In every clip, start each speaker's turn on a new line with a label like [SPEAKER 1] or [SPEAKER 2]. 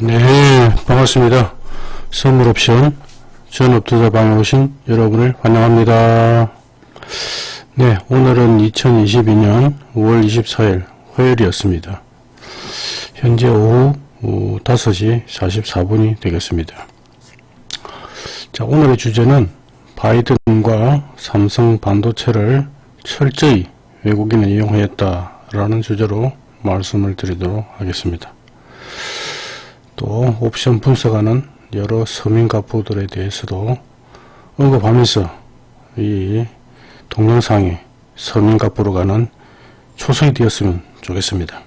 [SPEAKER 1] 네, 반갑습니다. 선물옵션 전업투자방에 오신 여러분을 환영합니다. 네, 오늘은 2022년 5월 24일 화요일이었습니다. 현재 오후 5시 44분이 되겠습니다. 자, 오늘의 주제는 바이든과 삼성 반도체를 철저히 외국인을 이용하였다 라는 주제로 말씀을 드리도록 하겠습니다. 또 옵션 분석하는 여러 서민가부들에 대해서도 언급하면서 이 동영상이 서민가부로 가는 초석이 되었으면 좋겠습니다.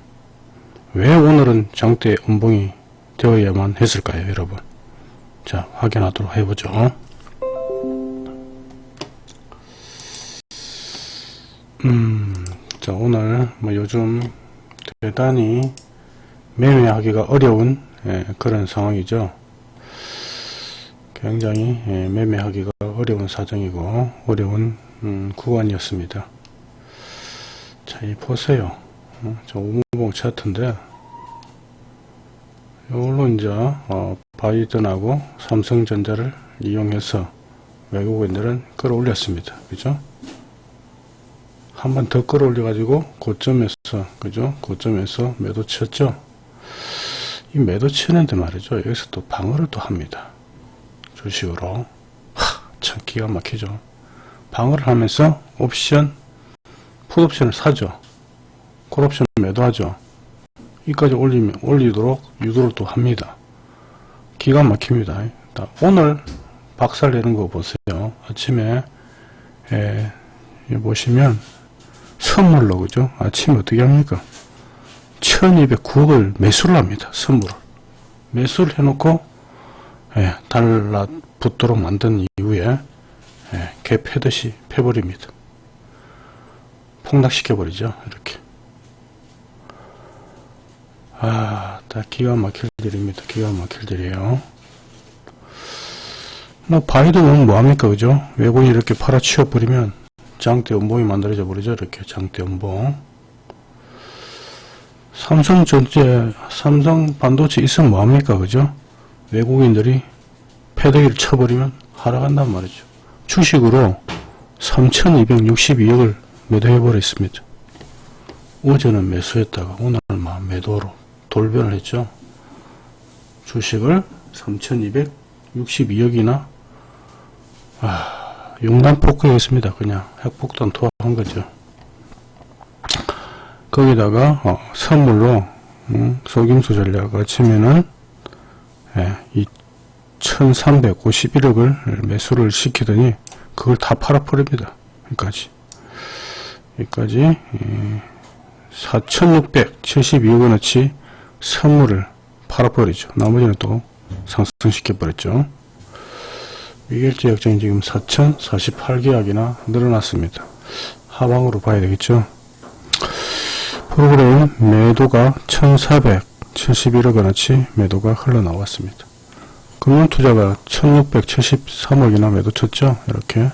[SPEAKER 1] 왜 오늘은 장대 음봉이 되어야만 했을까요 여러분 자 확인하도록 해보죠 음, 자 오늘 뭐 요즘 대단히 매매하기가 어려운 예, 그런 상황이죠. 굉장히 예, 매매하기가 어려운 사정이고 어려운 음, 구간이었습니다. 자, 이 보세요. 어, 저 우무봉 차트인데 이걸로 이제 어, 바이든하고 삼성전자를 이용해서 외국인들은 끌어올렸습니다. 그죠? 한 번 더 끌어올려 가지고 고점에서 그죠? 고점에서 매도 쳤죠? 이 매도 치는데 말이죠. 여기서 또 방어를 또 합니다. 주식으로. 하, 참 기가 막히죠. 방어를 하면서 옵션, 풋옵션을 사죠. 콜옵션 매도하죠. 이까지 올리면, 올리도록 유도를 또 합니다. 기가 막힙니다. 오늘 박살 내는 거 보세요. 아침에, 에, 보시면, 선물로, 그죠? 아침에 어떻게 합니까? 1209억을 매수를 합니다. 선물을. 매수를 해놓고 예, 달라 붙도록 만든 이후에 예, 개 패듯이 패버립니다. 폭락시켜버리죠. 이렇게. 아, 다 기가 막힐 일입니다. 기가 막힐 일이에요. 뭐, 바이든은 뭐합니까? 그죠? 외국인이 이렇게 팔아치워버리면 장대 음봉이 만들어져 버리죠. 이렇게 장대 음봉. 삼성 전체, 삼성 반도체 있으면 뭐합니까? 그죠? 외국인들이 패대기를 쳐버리면 하락한단 말이죠. 주식으로 3262억을 매도해버렸습니다. 어제는 매수했다가 오늘은 막 매도로 돌변을 했죠. 주식을 3262억이나 아, 용단폭격했습니다. 그냥 핵폭탄 투하한 거죠. 거기다가 어, 선물로 음, 속임수 전략을 치면은 예, 이 1351억을 매수를 시키더니 그걸 다 팔아버립니다. 여기까지 여기까지 예, 4672억원어치 선물을 팔아버리죠. 나머지는 또 상승시켜버렸죠. 미결제 약정이 지금 4048계약이나 늘어났습니다. 하방으로 봐야 되겠죠. 프로그램 매도가 1471억원어치 매도가 흘러나왔습니다. 금융투자가 1673억이나 매도 쳤죠. 이렇게 예.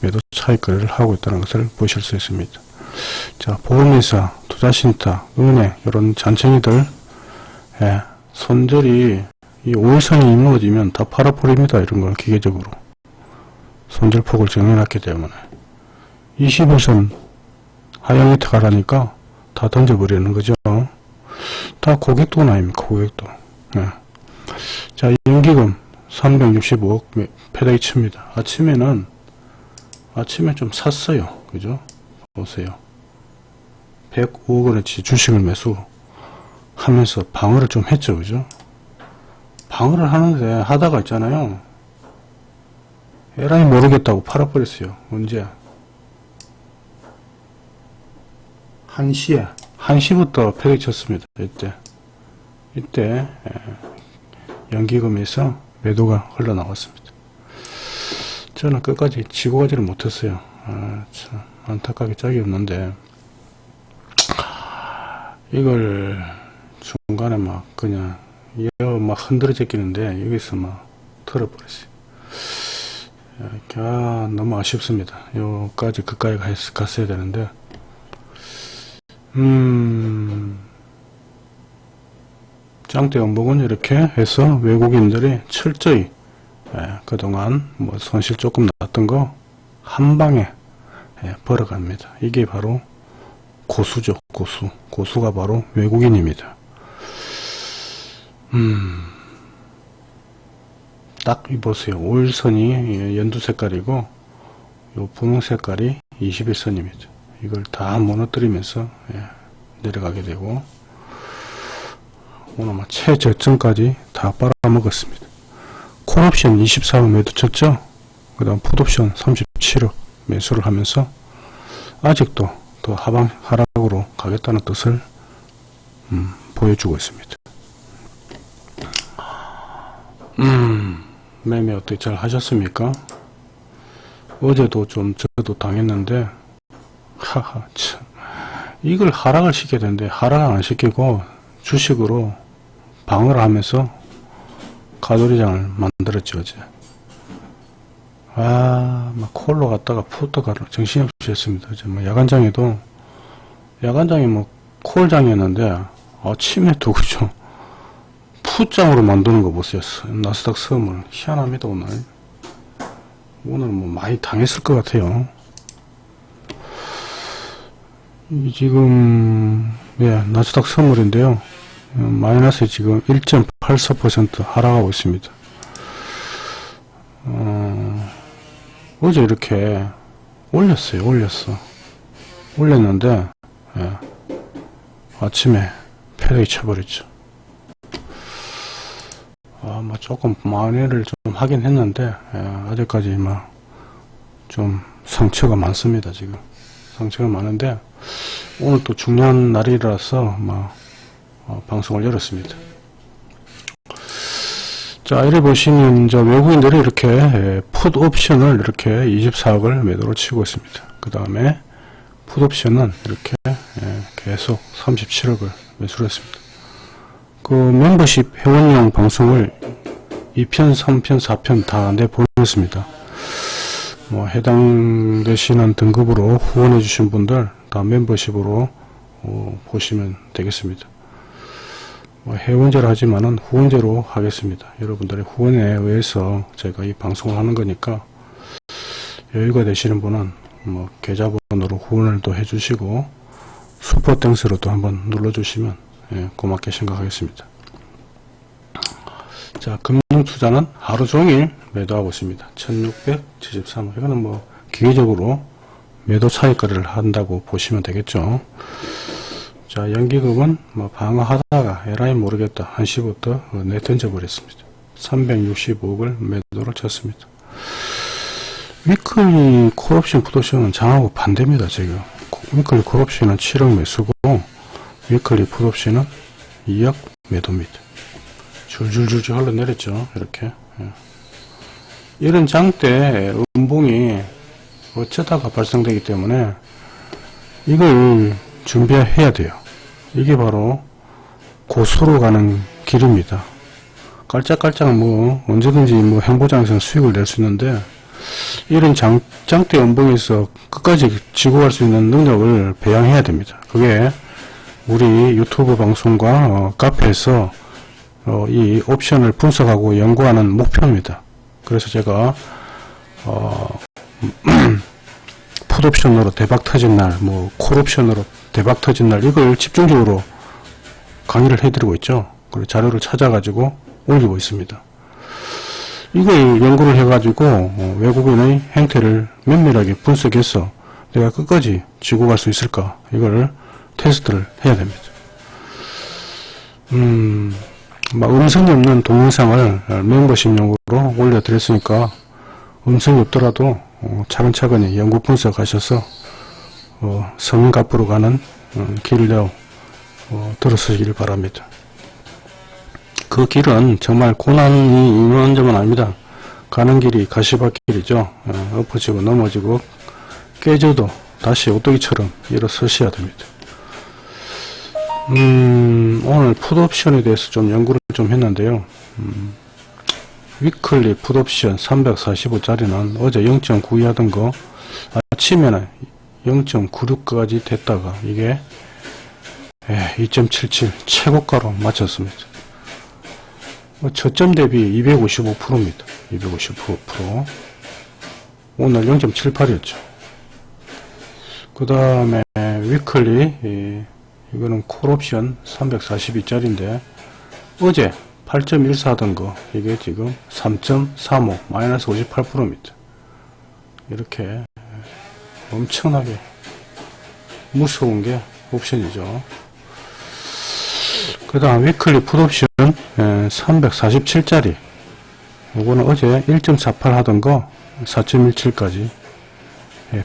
[SPEAKER 1] 매도 차익거래를 하고 있다는 것을 보실 수 있습니다. 자 보험회사, 투자신탁, 은행 이런 잔챙이들 예. 손절이 이 5일선이 무너지면 다 팔아버립니다. 이런 걸 기계적으로 손절폭을 정해놨기 때문에 21선 하향 히트 가라니까 다 던져버리는 거죠. 다 고객돈 아닙니까? 고객돈. 네. 자, 연기금 365억 패대기 칩니다. 아침에는 아침에 좀 샀어요. 그죠? 보세요. 105억 원어치 주식을 매수 하면서 방어를 좀 했죠. 그죠? 방어를 하는데 하다가 있잖아요. 에라이 모르겠다고 팔아버렸어요. 언제? 1시에 1시부터 폐기쳤습니다. 이때 이때 예, 연기금에서 매도가 흘러나왔습니다. 저는 끝까지 지고 가지를 못했어요. 아, 참 안타깝게 짝이 없는데 이걸 중간에 막 그냥 막 흔들어 제끼는데 여기서 막 털어버렸어요. 아, 너무 아쉽습니다. 여기까지 그까지 갔어야 되는데 음, 짱대 연봉은 이렇게 해서 외국인들이 철저히 예, 그동안 뭐 손실 조금 났던 거 한 방에 예, 벌어갑니다. 이게 바로 고수죠. 고수. 고수가 바로 외국인입니다. 음, 딱 보세요. 5일선이 연두 색깔이고 요 분홍 색깔이 21선입니다. 이걸 다 무너뜨리면서 예, 내려가게 되고 오늘 막 최저점까지 다 빨아먹었습니다. 콜옵션 24억 매도 쳤죠? 그 다음 풋옵션 37억 매수를 하면서 아직도 더 하방 하락으로 가겠다는 뜻을 음, 보여주고 있습니다. 음, 매매 어떻게 잘 하셨습니까? 어제도 좀 저도 당했는데 하하 참. 이걸 하락을 시켜야 되는데 하락을 안 시키고 주식으로 방어를 하면서 가돌이장을 만들었지 어제. 아막 콜로 갔다가 푸도 가라 정신없이 했습니다 어제. 뭐 야간장에도 야간장이 뭐 콜장이었는데 아침에 또 그죠 푸장으로 만드는 거 보세요 나스닥 섬을 희한합니다 오늘. 오늘 뭐 많이 당했을 것 같아요. 이 지금 예 나스닥 선물인데요. 어, 마이너스 지금 1.84% 하락하고 있습니다. 어, 어제 이렇게 올렸어요 올렸어. 올렸는데 예, 아침에 패력이 쳐버렸죠. 아, 뭐 조금 만회를 좀 하긴 했는데 예, 아직까지 막 좀 상처가 많습니다 지금. 상처가 많은데 오늘 또 중요한 날이라서 막 어, 방송을 열었습니다. 자, 이래 보시면 저 외국인들이 이렇게 예, 풋 옵션을 이렇게 24억을 매도로 치고 있습니다. 그 다음에 풋 옵션은 이렇게 예, 계속 37억을 매수를 했습니다. 그 멤버십 회원용 방송을 2편, 3편, 4편 다 내보냈습니다. 뭐 해당되시는 등급으로 후원해 주신 분들 다 멤버십으로 어, 보시면 되겠습니다. 뭐 회원제로 하지만은 후원제로 하겠습니다. 여러분들의 후원에 의해서 제가 이 방송을 하는 거니까 여유가 되시는 분은 뭐 계좌번호로 후원을 또 해주시고 슈퍼땡스로 또 한번 눌러주시면 예, 고맙게 생각하겠습니다. 자 금융투자는 하루 종일 매도하고 있습니다. 1673원 이거는 뭐 기계적으로 매도 차익거래를 한다고 보시면 되겠죠. 자 연기금은 뭐 방어하다가 에라이 모르겠다 1시부터 내던져 버렸습니다. 365억을 매도를 쳤습니다. 위클리 콜옵션 풋옵션은 장하고 반대입니다 지금. 위클리 콜옵션은 7억 매수고 위클리 풋옵션은 2억 매도입니다. 줄줄줄줄 흘러내렸죠 이렇게. 예. 이런 장대 음봉이 어쩌다가 발생되기 때문에 이걸 준비해야 돼요. 이게 바로 고수로 가는 길입니다. 깔짝깔짝 뭐 언제든지 뭐 행보장에서 수익을 낼 수 있는데 이런 장, 장대 연봉에서 끝까지 지고 갈 수 있는 능력을 배양해야 됩니다. 그게 우리 유튜브 방송과 어, 카페에서 어, 이 옵션을 분석하고 연구하는 목표입니다. 그래서 제가 어, 풋옵션으로 대박 터진 날, 뭐 콜옵션으로 대박 터진 날 이걸 집중적으로 강의를 해드리고 있죠. 그리고 자료를 찾아가지고 올리고 있습니다. 이걸 연구를 해가지고 어, 외국인의 행태를 면밀하게 분석해서 내가 끝까지 지고 갈 수 있을까 이걸 테스트를 해야 됩니다. 음, 막 음성이 없는 동영상을 멤버십용으로 올려드렸으니까 음성이 없더라도 어, 차근차근히 연구 분석하셔서 어, 성갑으로 가는 어, 길로 어, 들어서시길 바랍니다. 그 길은 정말 고난이 있는 점은 아닙니다. 가는 길이 가시밭길이죠. 어, 엎어지고 넘어지고 깨져도 다시 오뚜기처럼 일어서셔야 됩니다. 음, 오늘 풋옵션에 대해서 좀 연구를 좀 했는데요. 음, 위클리 풋옵션 345짜리는 어제 0.92 하던 거 아침에는 0.96까지 됐다가 이게 2.77 예, 최고가로 마쳤습니다. 뭐 저점 대비 255%입니다. 255%. 오늘 0.78이었죠. 그 다음에 위클리 이, 이거는 콜옵션 342짜리인데 어제 8.14 하던 거 이게 지금 3.35 마이너스 58%입니다. 이렇게 엄청나게 무서운 게 옵션이죠. 그 다음 위클리 풋옵션 347짜리 요거는 어제 1.48 하던 거 4.17까지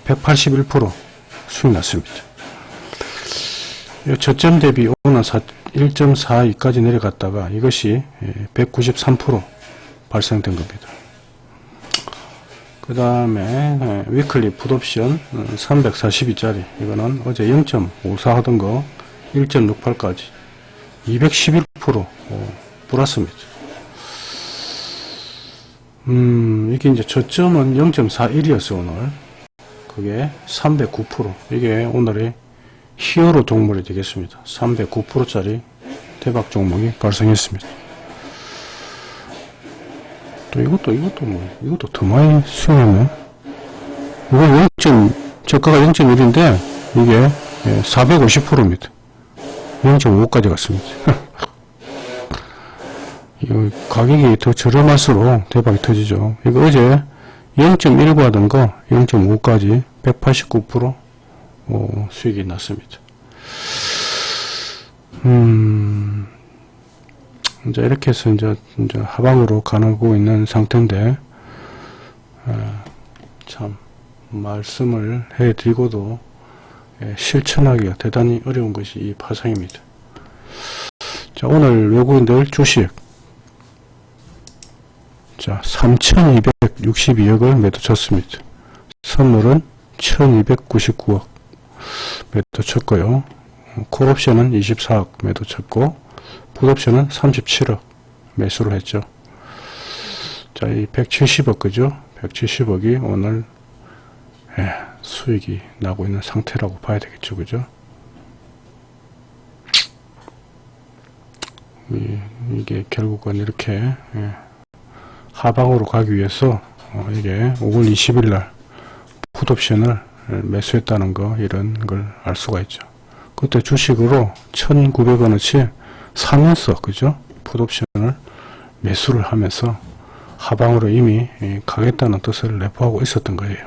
[SPEAKER 1] 181% 수익 났습니다. 요 저점 대비 오는 1.42까지 내려갔다가 이것이 193% 발생된 겁니다. 그 다음에 위클리 풋옵션 342짜리 이거는 어제 0.54 하던 거 1.68까지 211% 플러스입니다. 음 이게 이제 저점은 0.41이었어 오늘 그게 309% 이게 오늘의 히어로 종목이 되겠습니다. 309%짜리 대박 종목이 발생했습니다. 또 이것도 이것도 뭐 이것도 더 많이 수용하네. 이거 0. 저가가 0.1인데 이게 450%입니다. 0.5까지 갔습니다. 이 가격이 더 저렴할수록 대박이 터지죠. 이거 어제 0.19 하던 거 0.5까지 189% 어, 수익이 났습니다. 음, 이제 이렇게 해서 이제, 이제 하방으로 가고 있는 상태인데, 어, 참, 말씀을 해드리고도 예, 실천하기가 대단히 어려운 것이 이 파상입니다. 자, 오늘 외국인들 주식. 자, 3,262억을 매도 쳤습니다. 선물은 1,299억 매도 쳤고요. 콜옵션은 24억 매도 쳤고, 풋옵션은 37억 매수를 했죠. 자, 이 170억, 그죠? 170억이 오늘, 예, 수익이 나고 있는 상태라고 봐야 되겠죠. 그죠? 이, 게 결국은 이렇게 예, 하방으로 가기 위해서 어, 이게 5월 20일 날 풋옵션을 매수했다는 거 이런 걸 알 수가 있죠. 그때 주식으로 1900원어치 사면서 그죠? 풋옵션을 매수를 하면서 하방으로 이미 예, 가겠다는 뜻을 내포하고 있었던 거예요.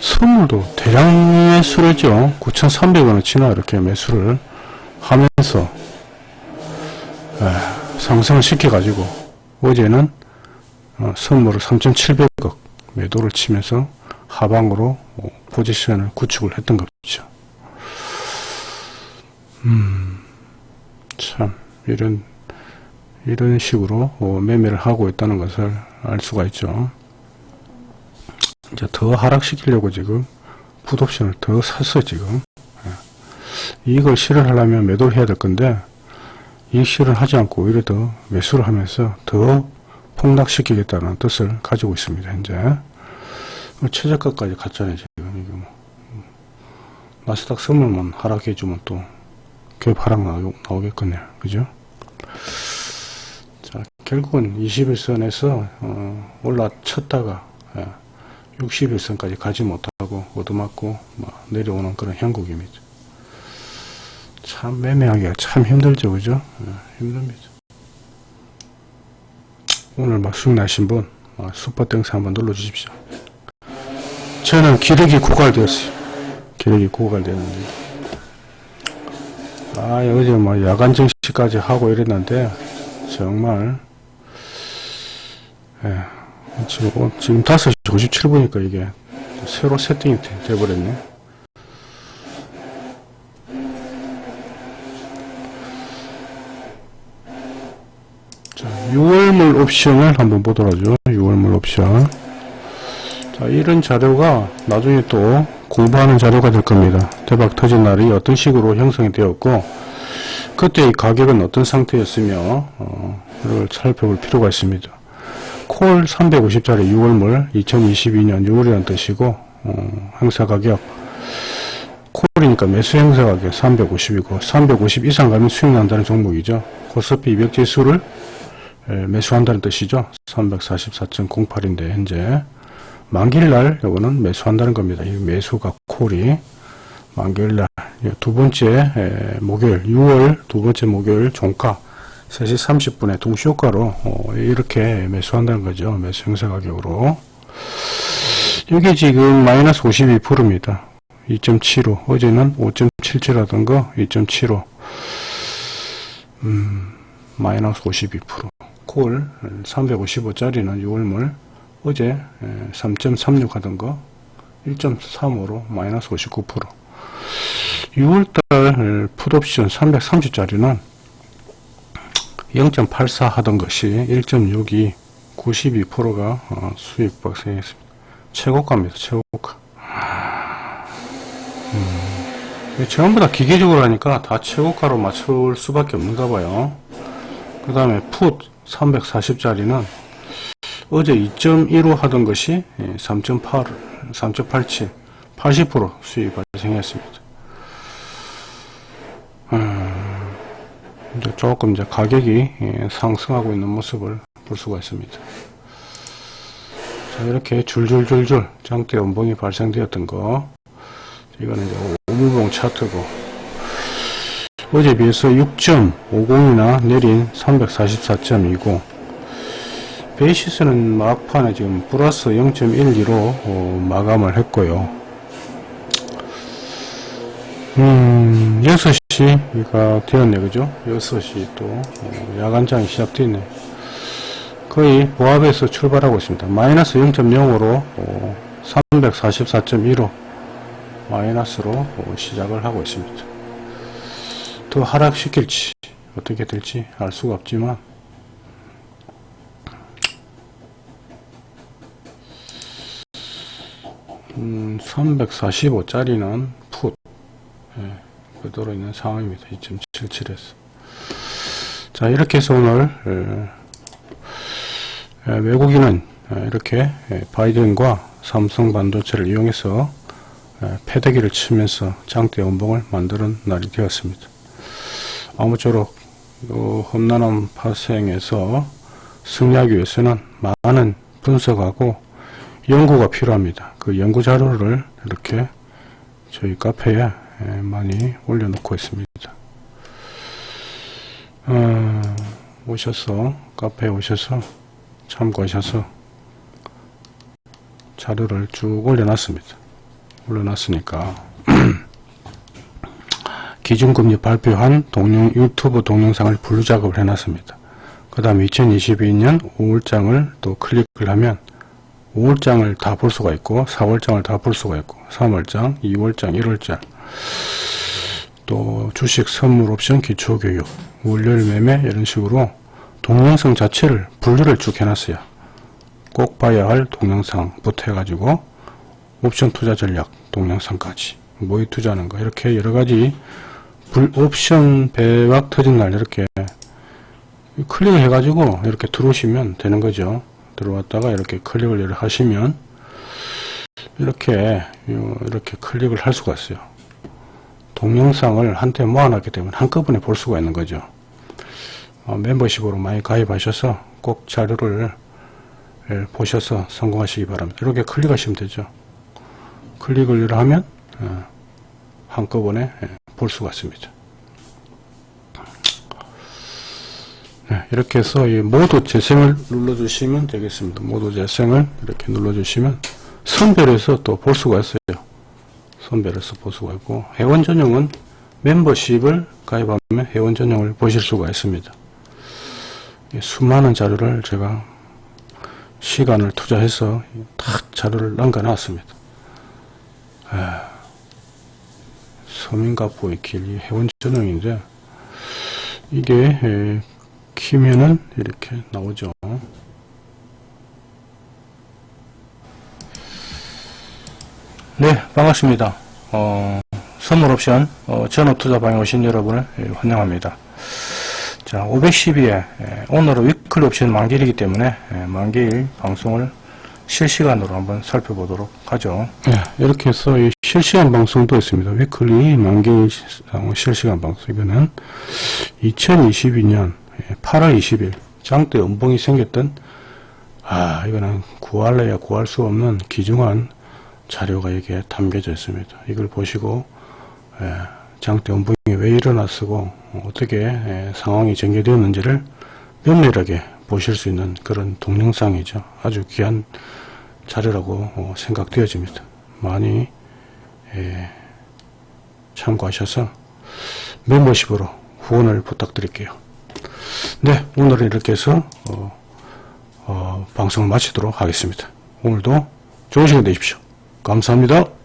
[SPEAKER 1] 선물도 대량 매수를 했죠. 9,300원어치나 이렇게 매수를 하면서 에, 상승을 시켜가지고 어제는 어, 선물을 3,700억 매도를 치면서 하방으로 어, 포지션을 구축을 했던 거죠. 음, 참 이런 이런 식으로 어, 매매를 하고 있다는 것을 알 수가 있죠. 이제 더 하락시키려고 지금 풋옵션을 더 샀어 지금 예. 이걸 실현하려면 매도를 해야 될 건데 이 실현을 하지 않고 오히려 더 매수를 하면서 더 폭락시키겠다는 뜻을 가지고 있습니다 현재 뭐 최저가까지 갔잖아요 지금 이거 뭐. 나스닥 선물만 하락해주면 또갭 하락 나오겠거든요 그죠 자 결국은 21선에서 어, 올라쳤다가 예. 61선까지 가지 못하고 얻어맞고 내려오는 그런 형국입니다. 참 매매하기가 참 힘들죠 그죠? 네, 힘듭니다. 오늘 막 수익 나신 분 아, 슈퍼땡스 한번 눌러주십시오. 저는 기력이 고갈되었어요. 기력이 고갈되었는데 아 어제 뭐 야간 정시까지 하고 이랬는데 정말 예. 지금, 어, 지금 5시 57분이니까 이게 새로 세팅이 돼, 버렸네 자, 6월물 옵션을 한번 보도록 하죠. 6월물 옵션. 자, 이런 자료가 나중에 또 공부하는 자료가 될 겁니다. 대박 터진 날이 어떤 식으로 형성이 되었고, 그때의 가격은 어떤 상태였으며, 어, 를 살펴볼 필요가 있습니다. 콜 350짜리 6월물 2022년 6월이라는 뜻이고 어, 행사 가격 콜이니까 매수 행사 가격 350이고 350 이상 가면 수익 난다는 종목이죠. 코스피 200 지수를 에, 매수한다는 뜻이죠. 344.08인데 현재 만기일날 요거는 매수한다는 겁니다. 이 매수가 콜이 만기일날 두 번째 에, 목요일 6월 두 번째 목요일 종가 3시 30분에 동시효과로 어, 이렇게 매수한다는 거죠. 매수 행사 가격으로 이게 지금 마이너스 52%입니다. 2.75 어제는 5.77 하던 거2.75 음, 마이너스 52%콜 355짜리는 6월물 어제 3.36 하던 거 1.35로 마이너스 59% 6월달 풋옵션 330짜리는 0.84 하던 것이 1.62 92%가 어, 수익 발생했습니다. 최고가입니다. 최고가. 음, 전부 다 기계적으로 하니까 다 최고가로 맞출 수밖에 없는가 봐요. 그 다음에 풋 340짜리는 어제 2.15 하던 것이 3.8, 3.87, 80% 수익 발생했습니다. 음, 이제 조금 이제 가격이 예, 상승하고 있는 모습을 볼 수가 있습니다. 자, 이렇게 줄줄줄줄 장대 연봉이 발생되었던 거 이거는 이제 오물봉 차트고 어제 비해서 6.50이나 내린 344.29 베이시스는 막판에 지금 플러스 0.12로 어, 마감을 했고요. 음 6시가 되었네 그죠? 6시 또 어, 야간장이 시작되네. 거의 보합에서 출발하고 있습니다. 마이너스 0.0으로 어, 344.15 마이너스로 어, 시작을 하고 있습니다. 더 하락시킬지 어떻게 될지 알 수가 없지만 음, 345짜리는 풋 예, 그대로 있는 상황입니다. 2.77에서 자 이렇게 해서 오늘 에, 에, 외국인은 에, 이렇게 에, 바이든과 삼성 반도체를 이용해서 패대기를 치면서 장대 연봉을 만드는 날이 되었습니다. 아무쪼록 험난한 파생에서 승리하기 위해서는 많은 분석하고 연구가 필요합니다. 그 연구 자료를 이렇게 저희 카페에 많이 올려놓고 있습니다. 어, 오셔서 카페에 오셔서 참고하셔서 자료를 쭉 올려놨습니다. 올려놨으니까 기준금리 발표한 동영, 유튜브 동영상을 분류 작업을 해놨습니다. 그 다음 2022년 5월장을 또 클릭을 하면 5월장을 다 볼 수가 있고 4월장을 다 볼 수가 있고 3월장, 2월장, 1월장. 또 주식 선물 옵션 기초교육 월요일 매매 이런 식으로 동영상 자체를 분류를 쭉 해놨어요. 꼭 봐야 할 동영상부터 해가지고 옵션 투자 전략 동영상까지. 모의 투자하는 거 이렇게 여러가지 불 옵션 배락 터진 날 이렇게 클릭을 해가지고 이렇게 들어오시면 되는 거죠 들어왔다가 이렇게 클릭을 하시면 이렇게 이렇게 클릭을 할 수가 있어요. 동영상을 한테 모아놨기 때문에 한꺼번에 볼 수가 있는 거죠. 어, 멤버십으로 많이 가입하셔서 꼭 자료를 보셔서 성공하시기 바랍니다. 이렇게 클릭하시면 되죠. 클릭을 하면 어, 한꺼번에 예, 볼 수가 있습니다. 이렇게 해서 이 모두 재생을 눌러주시면 되겠습니다. 모두 재생을 이렇게 눌러주시면 선별해서 또 볼 수가 있어요. 선별해서 볼 수가 있고 회원 전용은 멤버십을 가입하면 회원 전용을 보실 수가 있습니다. 수많은 자료를 제가 시간을 투자해서 탁 자료를 남겨 놨습니다. 서민가보의 길이 회원 전용인데 이게 에, 키면은 이렇게 나오죠. 네 반갑습니다. 어, 선물 옵션 어, 전업투자방에 오신 여러분을 예, 환영합니다. 자 512에 오늘은 위클리 옵션 만기일이기 때문에 예, 만기일 방송을 실시간으로 한번 살펴보도록 하죠. 네, 이렇게 해서 실시간 방송도 있습니다. 위클리 만기 시- 실시간 방송 이거는 2022년 8월 20일 장대 음봉이 생겼던 아 이거는 구할래야 구할 수 없는 귀중한 자료가 여기에 담겨져 있습니다. 이걸 보시고 예, 장대 연봉이 왜 일어났고 어떻게 예, 상황이 전개되었는지를 면밀하게 보실 수 있는 그런 동영상이죠. 아주 귀한 자료라고 어, 생각되어집니다. 많이 예, 참고하셔서 멤버십으로 후원을 부탁드릴게요. 네, 오늘은 이렇게 해서 어, 어, 방송을 마치도록 하겠습니다. 오늘도 좋은 시간 되십시오. 감사합니다.